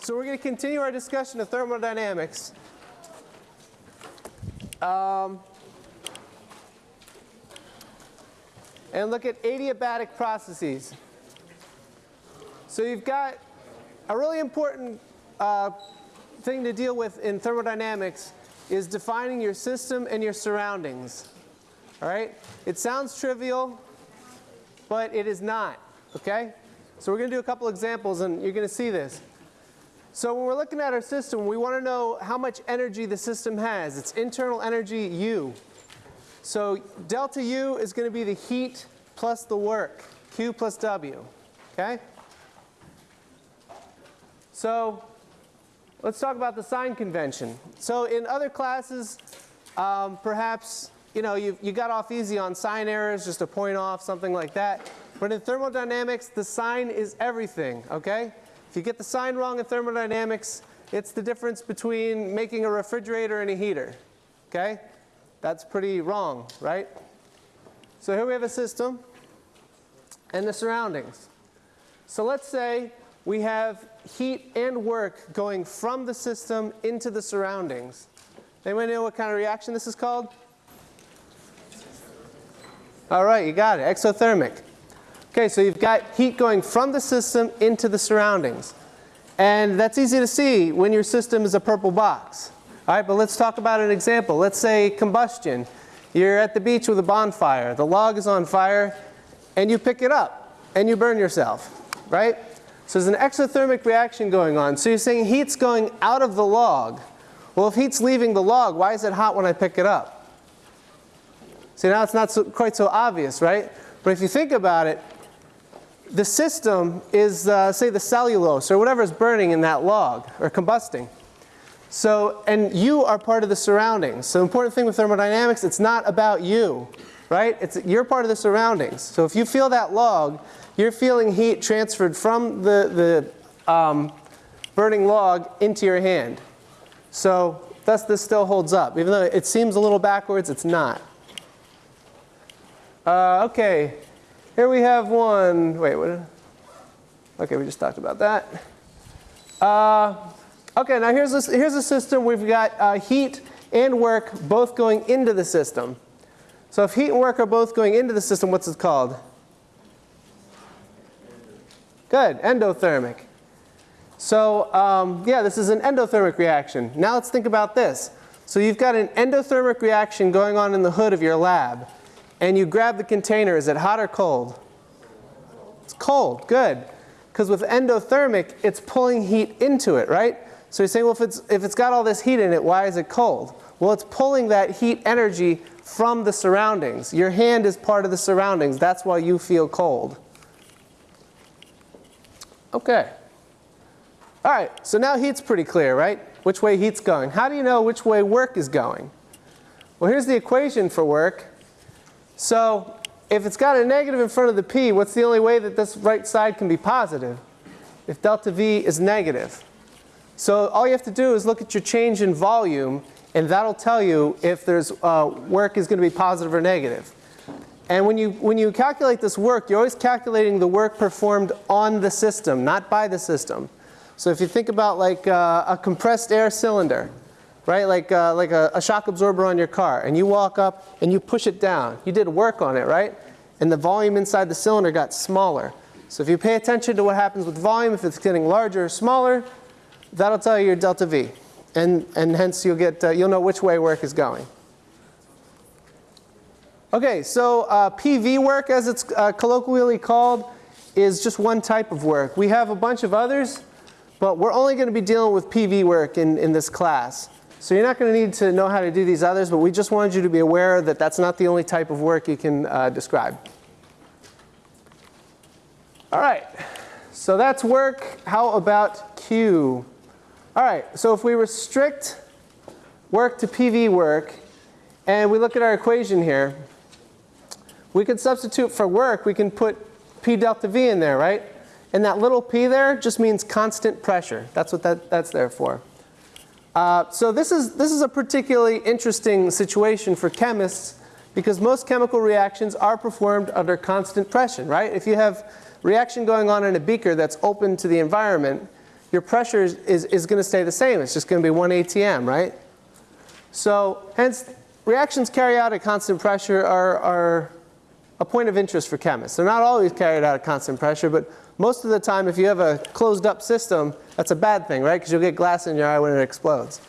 So we're going to continue our discussion of thermodynamics. Um, and look at adiabatic processes. So you've got a really important uh, thing to deal with in thermodynamics is defining your system and your surroundings. All right? It sounds trivial, but it is not. Okay? So we're going to do a couple examples and you're going to see this. So when we're looking at our system, we want to know how much energy the system has. It's internal energy U. So delta U is going to be the heat plus the work, Q plus W. Okay? So let's talk about the sign convention. So in other classes, um, perhaps you know you, you got off easy on sign errors, just a point off, something like that. But in thermodynamics, the sign is everything. Okay? If you get the sign wrong in thermodynamics, it's the difference between making a refrigerator and a heater. Okay? That's pretty wrong, right? So here we have a system and the surroundings. So let's say we have heat and work going from the system into the surroundings. Anyone know what kind of reaction this is called? All right, you got it, exothermic. Okay, so you've got heat going from the system into the surroundings. And that's easy to see when your system is a purple box. All right, but let's talk about an example. Let's say combustion. You're at the beach with a bonfire. The log is on fire and you pick it up and you burn yourself, right? So there's an exothermic reaction going on. So you're saying heat's going out of the log. Well, if heat's leaving the log, why is it hot when I pick it up? See, now it's not so, quite so obvious, right? But if you think about it, the system is, uh, say, the cellulose or whatever is burning in that log or combusting. So, and you are part of the surroundings. So important thing with thermodynamics, it's not about you, right? It's, you're part of the surroundings. So if you feel that log, you're feeling heat transferred from the, the um, burning log into your hand. So thus this still holds up. Even though it seems a little backwards, it's not. Uh, okay, here we have one, wait, what? Okay, we just talked about that. Uh, okay, now here's a, here's a system. We've got uh, heat and work both going into the system. So if heat and work are both going into the system, what's it called? Good, endothermic. So um, yeah, this is an endothermic reaction. Now let's think about this. So you've got an endothermic reaction going on in the hood of your lab and you grab the container, is it hot or cold? It's cold, good. Because with endothermic, it's pulling heat into it, right? So you're saying, well, if it's, if it's got all this heat in it, why is it cold? Well, it's pulling that heat energy from the surroundings. Your hand is part of the surroundings. That's why you feel cold. Okay. All right, so now heat's pretty clear, right? Which way heat's going. How do you know which way work is going? Well, here's the equation for work. So if it's got a negative in front of the P, what's the only way that this right side can be positive? If delta V is negative. So all you have to do is look at your change in volume and that'll tell you if there's uh, work is going to be positive or negative. And when you, when you calculate this work, you're always calculating the work performed on the system, not by the system. So if you think about like uh, a compressed air cylinder, right? Like, uh, like a, a shock absorber on your car and you walk up and you push it down. You did work on it, right? And the volume inside the cylinder got smaller. So if you pay attention to what happens with volume, if it's getting larger or smaller, that'll tell you your delta V. And, and hence you'll, get, uh, you'll know which way work is going. Okay, so uh, PV work as it's uh, colloquially called is just one type of work. We have a bunch of others, but we're only going to be dealing with PV work in, in this class. So you're not going to need to know how to do these others, but we just wanted you to be aware that that's not the only type of work you can uh, describe. All right, so that's work. How about Q? All right, so if we restrict work to PV work, and we look at our equation here, we can substitute for work, we can put P delta V in there, right? And that little p there just means constant pressure. That's what that, that's there for. Uh, so this is, this is a particularly interesting situation for chemists because most chemical reactions are performed under constant pressure, right? If you have reaction going on in a beaker that's open to the environment, your pressure is, is, is going to stay the same. It's just going to be 1 atm, right? So hence, reactions carried out at constant pressure are, are a point of interest for chemists. They're not always carried out at constant pressure, but most of the time if you have a closed up system, that's a bad thing, right? Because you'll get glass in your eye when it explodes.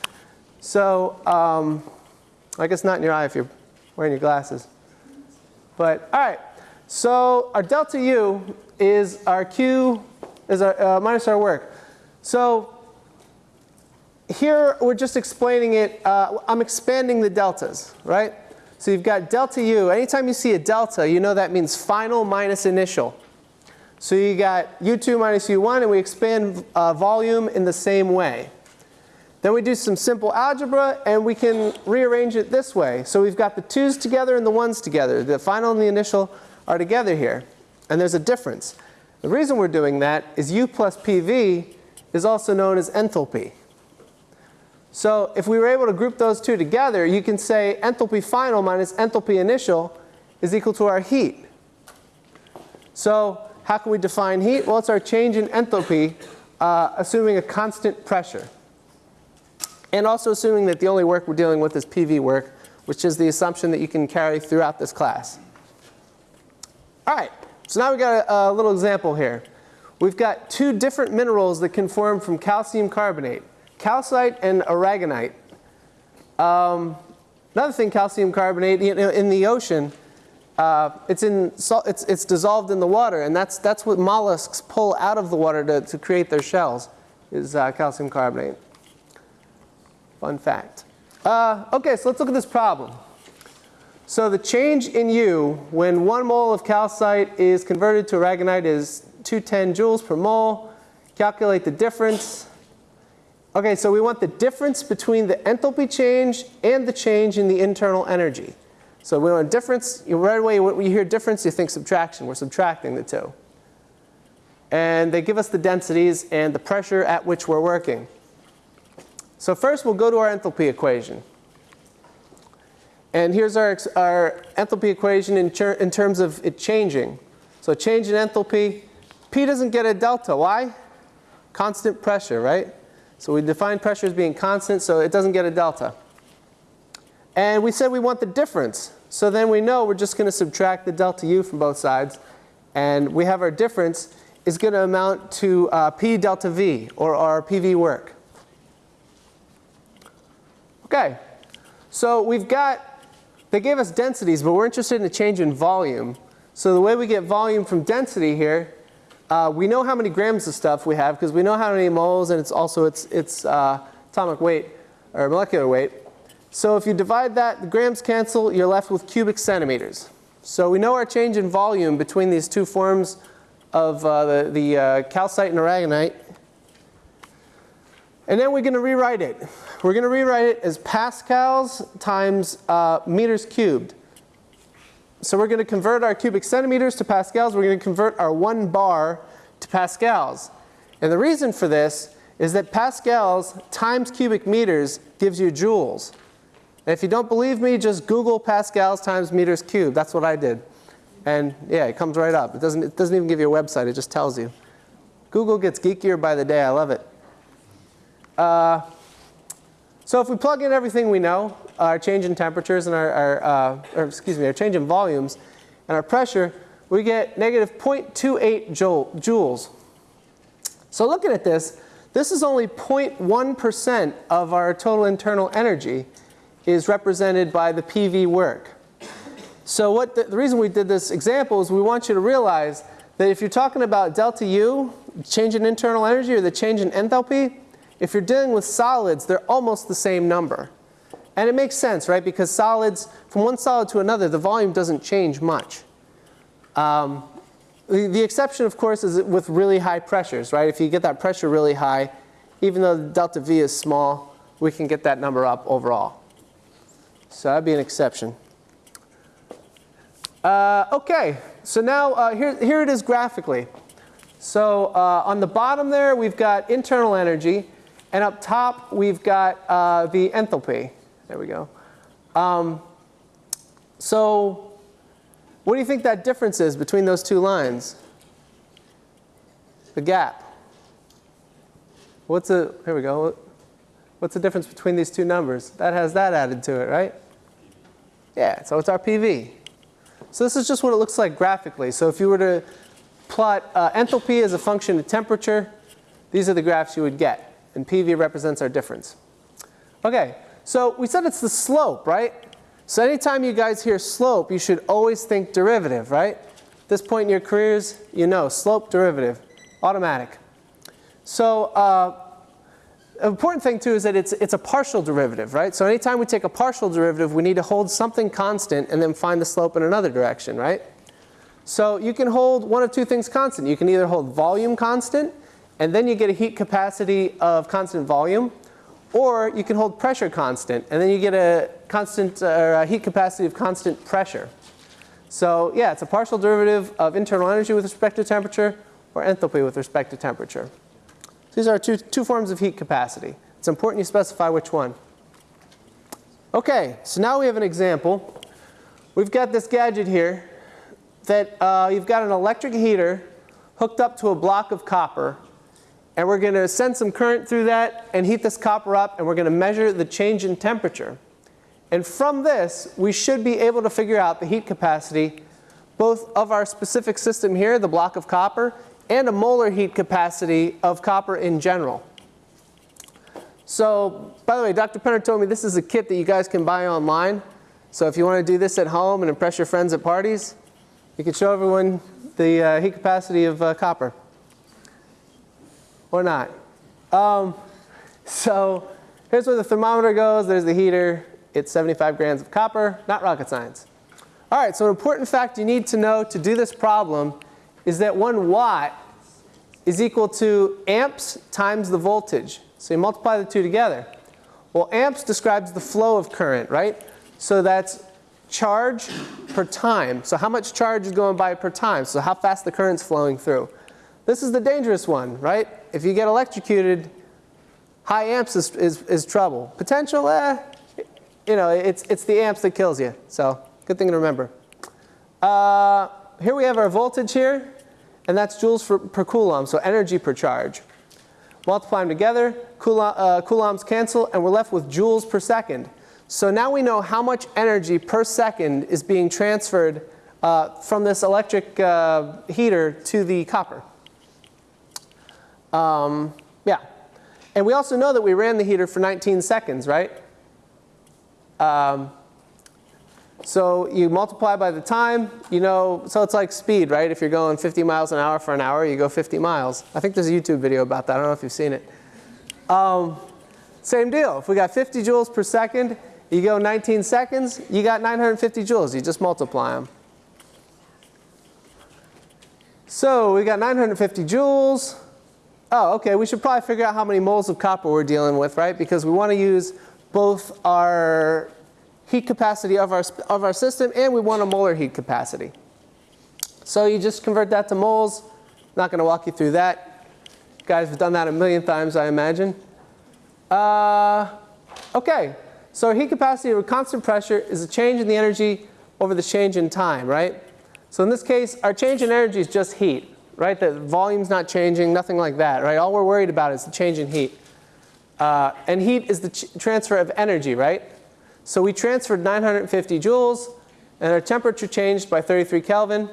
So um, I guess not in your eye if you're wearing your glasses. But all right, so our delta U is our Q, is our, uh, minus our work. So here we're just explaining it, uh, I'm expanding the deltas, right? So you've got delta U. Anytime you see a delta, you know that means final minus initial. So you got U2 minus U1 and we expand uh, volume in the same way. Then we do some simple algebra and we can rearrange it this way. So we've got the 2's together and the 1's together. The final and the initial are together here. And there's a difference. The reason we're doing that is U plus PV is also known as enthalpy. So if we were able to group those two together, you can say enthalpy final minus enthalpy initial is equal to our heat. So how can we define heat? Well, it's our change in enthalpy uh, assuming a constant pressure. And also assuming that the only work we're dealing with is PV work, which is the assumption that you can carry throughout this class. All right, so now we've got a, a little example here. We've got two different minerals that can form from calcium carbonate calcite and aragonite. Um, another thing, calcium carbonate, you know, in the ocean, uh, it's, in, it's, it's dissolved in the water, and that's, that's what mollusks pull out of the water to, to create their shells, is uh, calcium carbonate. Fun fact. Uh, okay, so let's look at this problem. So the change in U when one mole of calcite is converted to aragonite is 210 joules per mole. Calculate the difference. Okay, so we want the difference between the enthalpy change and the change in the internal energy. So we want difference, you, right away when you hear difference you think subtraction, we're subtracting the two. And they give us the densities and the pressure at which we're working. So first we'll go to our enthalpy equation. And here's our, our enthalpy equation in, in terms of it changing. So change in enthalpy, P doesn't get a delta, why? Constant pressure, right? So we define pressure as being constant, so it doesn't get a delta. And we said we want the difference. So then we know we're just going to subtract the delta U from both sides. And we have our difference is going to amount to uh, P delta V, or our PV work. Okay, so we've got, they gave us densities, but we're interested in the change in volume. So the way we get volume from density here uh, we know how many grams of stuff we have because we know how many moles and it's also its, its uh, atomic weight or molecular weight. So if you divide that, the grams cancel, you're left with cubic centimeters. So we know our change in volume between these two forms of uh, the, the uh, calcite and aragonite. And then we're going to rewrite it. We're going to rewrite it as pascals times uh, meters cubed. So we're going to convert our cubic centimeters to pascals. We're going to convert our one bar to pascals. And the reason for this is that pascals times cubic meters gives you joules. If you don't believe me, just Google pascals times meters cubed. That's what I did. And yeah, it comes right up. It doesn't, it doesn't even give you a website. It just tells you. Google gets geekier by the day. I love it. Uh, so if we plug in everything we know, our change in temperatures and our, our uh, or excuse me, our change in volumes and our pressure, we get negative 0.28 joules. So looking at this, this is only 0.1% of our total internal energy is represented by the PV work. So what the, the, reason we did this example is we want you to realize that if you're talking about delta U, change in internal energy or the change in enthalpy, if you're dealing with solids, they're almost the same number. And it makes sense, right? Because solids, from one solid to another, the volume doesn't change much. Um, the, the, exception, of course, is with really high pressures, right? If you get that pressure really high, even though delta V is small, we can get that number up overall. So that'd be an exception. Uh, okay, so now uh, here, here it is graphically. So uh, on the bottom there, we've got internal energy, and up top, we've got uh, the enthalpy. There we go. Um, so what do you think that difference is between those two lines? The gap. What's the, here we go. What's the difference between these two numbers? That has that added to it, right? Yeah, so it's our PV. So this is just what it looks like graphically. So if you were to plot uh, enthalpy as a function of temperature, these are the graphs you would get. And PV represents our difference. Okay, so we said it's the slope, right? So anytime you guys hear slope, you should always think derivative, right? This point in your careers, you know, slope derivative, automatic. So uh, important thing too is that it's, it's a partial derivative, right? So anytime we take a partial derivative, we need to hold something constant and then find the slope in another direction, right? So you can hold one of two things constant. You can either hold volume constant, and then you get a heat capacity of constant volume, or you can hold pressure constant, and then you get a constant or a heat capacity of constant pressure. So yeah, it's a partial derivative of internal energy with respect to temperature, or enthalpy with respect to temperature. These are two, two forms of heat capacity. It's important you specify which one. Okay, so now we have an example. We've got this gadget here that uh, you've got an electric heater hooked up to a block of copper and we're going to send some current through that and heat this copper up and we're going to measure the change in temperature. And from this, we should be able to figure out the heat capacity both of our specific system here, the block of copper, and a molar heat capacity of copper in general. So, by the way, Dr. Penner told me this is a kit that you guys can buy online. So if you want to do this at home and impress your friends at parties, you can show everyone the uh, heat capacity of uh, copper. Or not. Um, so here's where the thermometer goes. There's the heater. It's 75 grams of copper, not rocket science. All right, so an important fact you need to know to do this problem is that one watt is equal to amps times the voltage. So you multiply the two together. Well, amps describes the flow of current, right? So that's charge per time. So how much charge is going by per time? So how fast the current's flowing through. This is the dangerous one, right? If you get electrocuted, high amps is, is, is trouble. Potential, eh, you know, it's, it's the amps that kills you. So good thing to remember. Uh, here we have our voltage here, and that's joules for, per coulomb, so energy per charge. Multiply them together, uh, coulombs cancel, and we're left with joules per second. So now we know how much energy per second is being transferred uh, from this electric uh, heater to the copper. Um, yeah. And we also know that we ran the heater for 19 seconds, right? Um, so you multiply by the time, you know, so it's like speed, right? If you're going 50 miles an hour for an hour, you go 50 miles. I think there's a YouTube video about that. I don't know if you've seen it. Um, same deal. If we got 50 joules per second, you go 19 seconds, you got 950 joules. You just multiply them. So we got 950 joules. Oh, okay, we should probably figure out how many moles of copper we're dealing with, right? Because we want to use both our heat capacity of our, of our system and we want a molar heat capacity. So you just convert that to moles. Not going to walk you through that. Guys have done that a million times, I imagine. Uh, okay, so heat capacity with constant pressure is a change in the energy over the change in time, right? So in this case, our change in energy is just heat, right? The volume's not changing, nothing like that, right? All we're worried about is the change in heat. Uh, and heat is the transfer of energy, right? So we transferred 950 joules and our temperature changed by 33 Kelvin.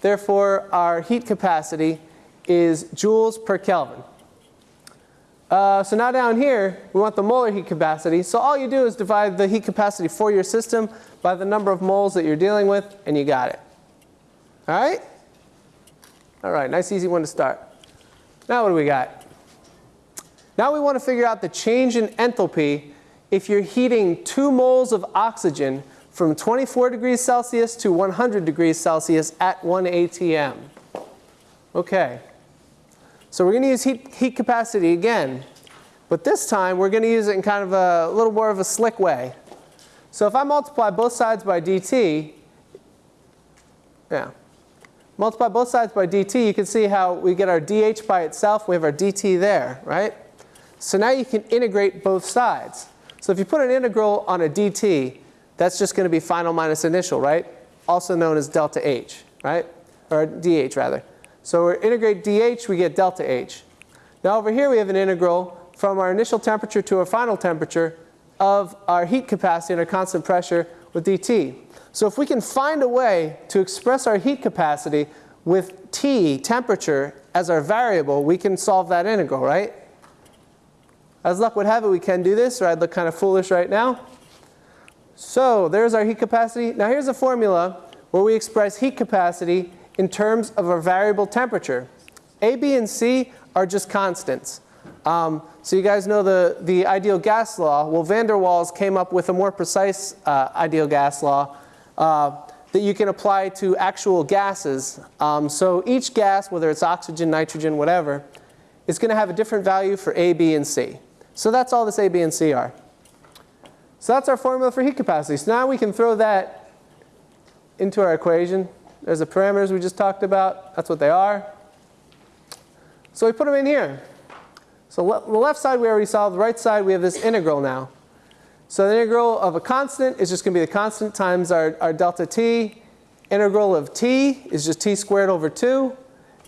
Therefore, our heat capacity is joules per Kelvin. Uh, so now down here, we want the molar heat capacity. So all you do is divide the heat capacity for your system by the number of moles that you're dealing with, and you got it. All right? All right, nice easy one to start. Now what do we got? Now we want to figure out the change in enthalpy if you're heating 2 moles of oxygen from 24 degrees Celsius to 100 degrees Celsius at 1 atm. Okay. So we're going to use heat, heat capacity again. But this time we're going to use it in kind of a, a little more of a slick way. So if I multiply both sides by dt, yeah, multiply both sides by dt, you can see how we get our dH by itself, we have our dt there, right? So now you can integrate both sides. So if you put an integral on a dt, that's just going to be final minus initial, right? Also known as delta h, right? Or dh rather. So we integrate dh, we get delta h. Now over here we have an integral from our initial temperature to our final temperature of our heat capacity under constant pressure with dT. So if we can find a way to express our heat capacity with T, temperature, as our variable, we can solve that integral, right? As luck would have it, we can do this, or I'd look kind of foolish right now. So there's our heat capacity. Now here's a formula where we express heat capacity in terms of a variable temperature. A, B, and C are just constants. Um, so you guys know the, the ideal gas law. Well, van der Waals came up with a more precise uh, ideal gas law uh, that you can apply to actual gases. Um, so each gas, whether it's oxygen, nitrogen, whatever, is going to have a different value for A, B, and C. So that's all this A, B, and C are. So that's our formula for heat capacity. So now we can throw that into our equation. There's the parameters we just talked about. That's what they are. So we put them in here. So le the left side we already solved. The right side we have this integral now. So the integral of a constant is just going to be the constant times our, our delta t. Integral of t is just t squared over 2.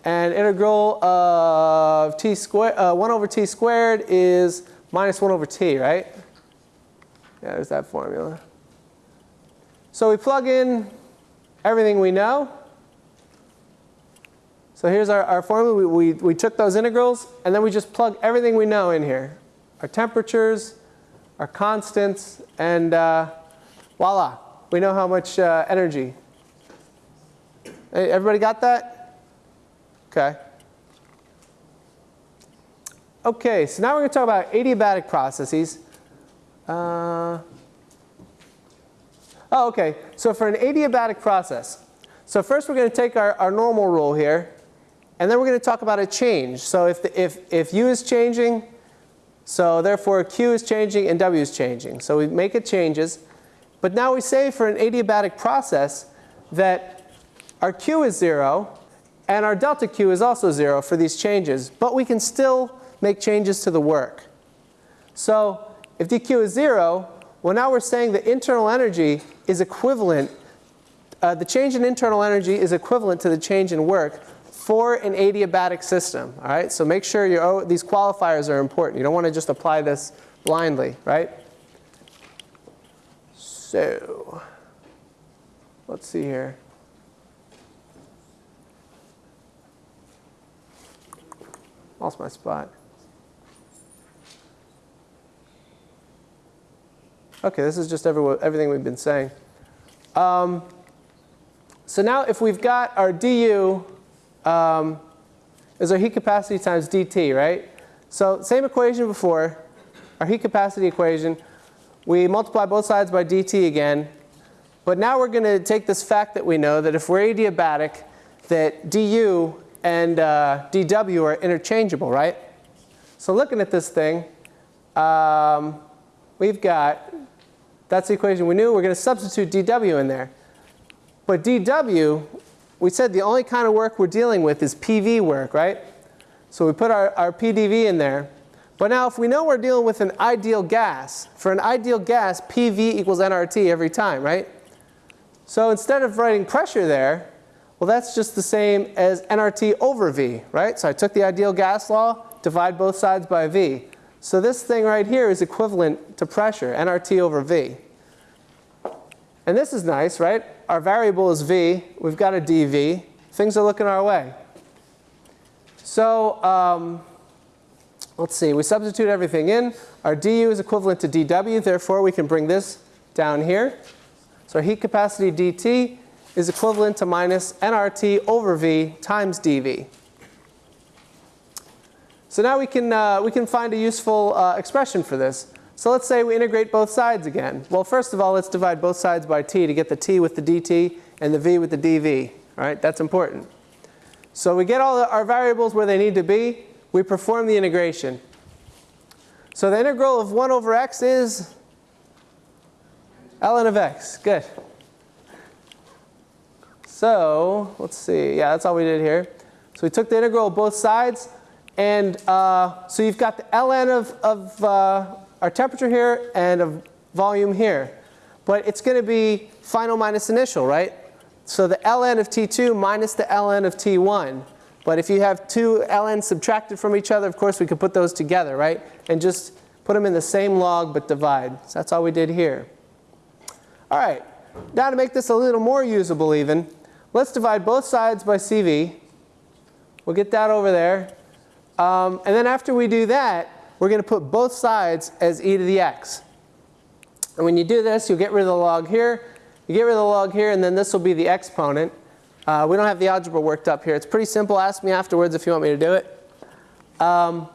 And integral of t squared, uh, 1 over t squared is minus 1 over t, right? Yeah, there's that formula. So we plug in everything we know. So here's our, our formula. We, we, we took those integrals, and then we just plug everything we know in here. Our temperatures, our constants, and uh, voila. We know how much uh, energy. Everybody got that? Okay. Okay, so now we're going to talk about adiabatic processes. Uh, oh, okay. So for an adiabatic process, so first we're going to take our, our normal rule here, and then we're going to talk about a change. So if, the, if, if u is changing, so therefore q is changing and w is changing. So we make it changes. But now we say for an adiabatic process that our q is 0 and our delta q is also 0 for these changes. But we can still make changes to the work. So if dq is 0, well now we're saying the internal energy is equivalent, uh, the change in internal energy is equivalent to the change in work for an adiabatic system. All right, so make sure you oh, these qualifiers are important. You don't want to just apply this blindly, right? So let's see here. Lost my spot. Okay, this is just every, everything we've been saying. Um, so now if we've got our du um, is our heat capacity times dt, right? So same equation before, our heat capacity equation. We multiply both sides by dt again. But now we're going to take this fact that we know that if we're adiabatic, that du and uh, dw are interchangeable, right? So looking at this thing, um, we've got that's the equation we knew. We're going to substitute dW in there. But dW, we said the only kind of work we're dealing with is PV work, right? So we put our, our PDV in there. But now if we know we're dealing with an ideal gas, for an ideal gas, PV equals nRT every time, right? So instead of writing pressure there, well that's just the same as nRT over V, right? So I took the ideal gas law, divide both sides by V. So this thing right here is equivalent to pressure, nRT over V. And this is nice, right? Our variable is V. We've got a dV. Things are looking our way. So um, let's see. We substitute everything in. Our du is equivalent to dW. Therefore, we can bring this down here. So our heat capacity dt is equivalent to minus nRT over V times dV. So now we can, uh, we can find a useful uh, expression for this. So let's say we integrate both sides again. Well, first of all, let's divide both sides by t to get the t with the dt and the v with the dv. All right, that's important. So we get all our variables where they need to be. We perform the integration. So the integral of 1 over x is ln of x. Good. So let's see. Yeah, that's all we did here. So we took the integral of both sides. And uh, so you've got the ln of, of uh, our temperature here and of volume here. But it's going to be final minus initial, right? So the ln of T2 minus the ln of T1. But if you have two ln's subtracted from each other, of course, we could put those together, right? And just put them in the same log but divide. So that's all we did here. All right, now to make this a little more usable even, let's divide both sides by CV. We'll get that over there. Um, and then after we do that, we're going to put both sides as e to the x. And when you do this, you'll get rid of the log here. You get rid of the log here, and then this will be the exponent. Uh, we don't have the algebra worked up here. It's pretty simple. Ask me afterwards if you want me to do it. Um,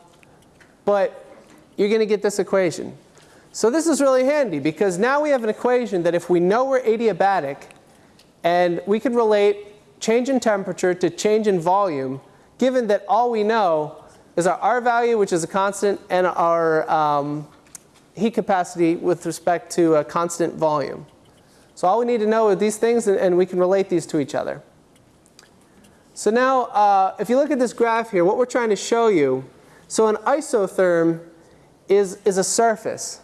but you're going to get this equation. So this is really handy because now we have an equation that if we know we're adiabatic and we can relate change in temperature to change in volume given that all we know is our R value which is a constant and our um, heat capacity with respect to a constant volume. So all we need to know are these things and, and we can relate these to each other. So now uh, if you look at this graph here what we're trying to show you so an isotherm is, is a surface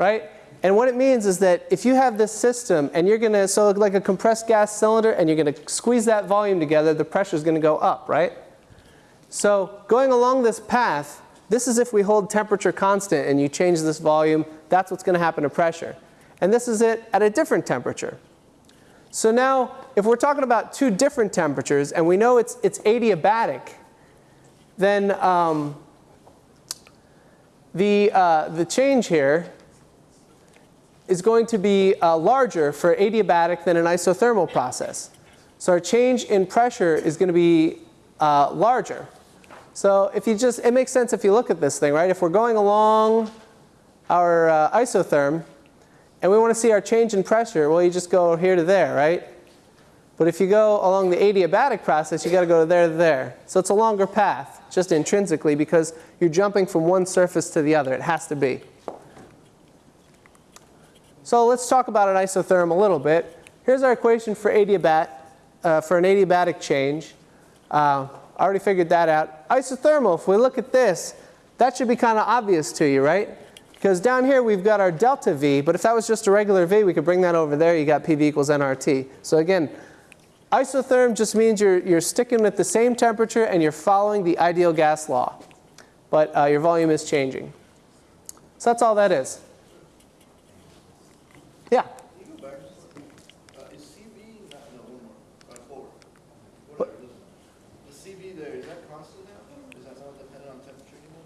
right? And what it means is that if you have this system and you're going to, so like a compressed gas cylinder and you're going to squeeze that volume together, the pressure is going to go up, right? So going along this path, this is if we hold temperature constant and you change this volume, that's what's going to happen to pressure. And this is it at a different temperature. So now if we're talking about two different temperatures and we know it's, it's adiabatic, then um, the, uh, the change here is going to be uh, larger for adiabatic than an isothermal process. So our change in pressure is going to be uh, larger. So if you just, it makes sense if you look at this thing, right? If we're going along our uh, isotherm and we want to see our change in pressure, well you just go here to there, right? But if you go along the adiabatic process, you got to go to there to there. So it's a longer path, just intrinsically, because you're jumping from one surface to the other. It has to be. So let's talk about an isotherm a little bit. Here's our equation for adiabat, uh, for an adiabatic change. Uh, I already figured that out. Isothermal, if we look at this, that should be kind of obvious to you, right? Because down here we've got our delta V, but if that was just a regular V, we could bring that over there. You got PV equals nRT. So again, isotherm just means you're, you're sticking with the same temperature and you're following the ideal gas law. But uh, your volume is changing. So that's all that is. Yeah. Uh, is CV, not, no, one more, uh, forward. Whatever, the CV there, is that constant now? Is that not dependent on temperature anymore?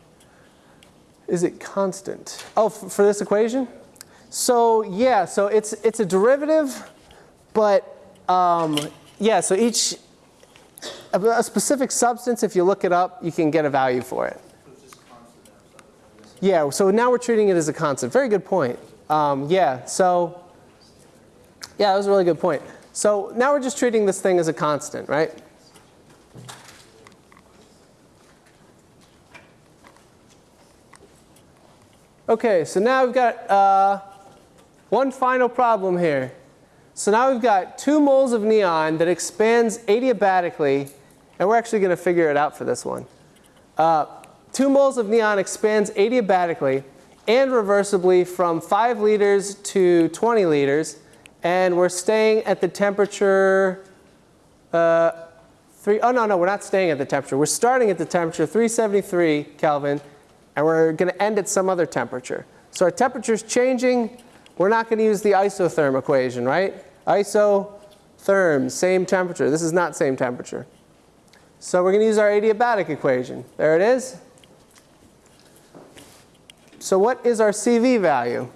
Is it constant? Oh, for this equation? So yeah, so it's, it's a derivative, but um, yeah, so each, a, a specific substance, if you look it up, you can get a value for it. So it's just constant now, so that's- Yeah, so now we're treating it as a constant. Very good point. Um, yeah, so, yeah, that was a really good point. So now we're just treating this thing as a constant, right? Okay, so now we've got uh, one final problem here. So now we've got two moles of neon that expands adiabatically, and we're actually going to figure it out for this one. Uh, two moles of neon expands adiabatically and reversibly from 5 liters to 20 liters, and we're staying at the temperature uh, three, oh no, no, we're not staying at the temperature. We're starting at the temperature 373 Kelvin, and we're going to end at some other temperature. So our temperature's changing. We're not going to use the isotherm equation, right? Isotherm, same temperature. This is not same temperature. So we're going to use our adiabatic equation. There it is. So what is our CV value?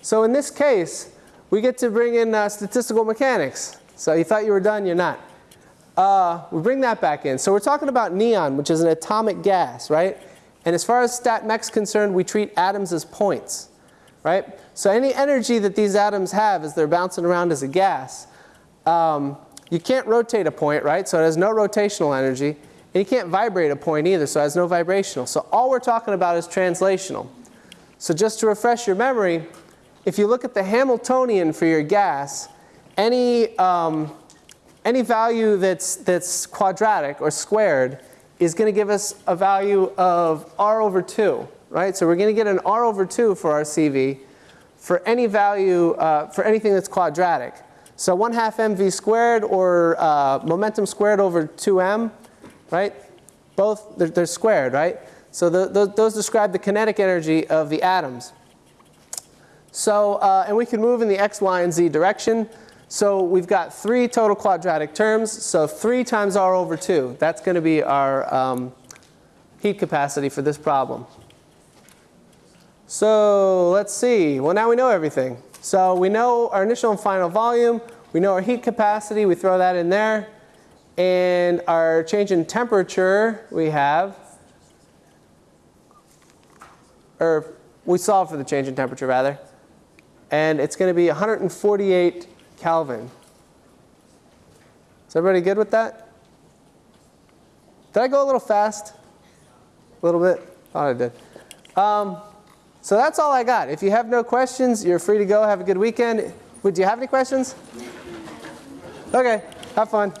So in this case, we get to bring in uh, statistical mechanics. So you thought you were done, you're not. Uh, we bring that back in. So we're talking about neon, which is an atomic gas, right? And as far as stat mech's concerned, we treat atoms as points, right? So any energy that these atoms have as they're bouncing around as a gas, um, you can't rotate a point, right? So it has no rotational energy. And you can't vibrate a point either, so it has no vibrational. So all we're talking about is translational. So just to refresh your memory, if you look at the Hamiltonian for your gas, any, um, any value that's, that's quadratic or squared is going to give us a value of r over 2, right? So we're going to get an r over 2 for our CV for any value, uh, for anything that's quadratic. So 1 half mv squared or uh, momentum squared over 2m right? Both, they're, they're squared, right? So the, tho- those describe the kinetic energy of the atoms. So, uh, and we can move in the x, y, and z direction. So we've got three total quadratic terms. So 3 times r over 2. That's going to be our um, heat capacity for this problem. So let's see. Well, now we know everything. So we know our initial and final volume. We know our heat capacity. We throw that in there. And our change in temperature we have, or we solve for the change in temperature rather. And it's going to be 148 Kelvin. Is everybody good with that? Did I go a little fast? A little bit? Thought I did. Um, so that's all I got. If you have no questions, you're free to go. Have a good weekend. Would you have any questions? Okay, have fun.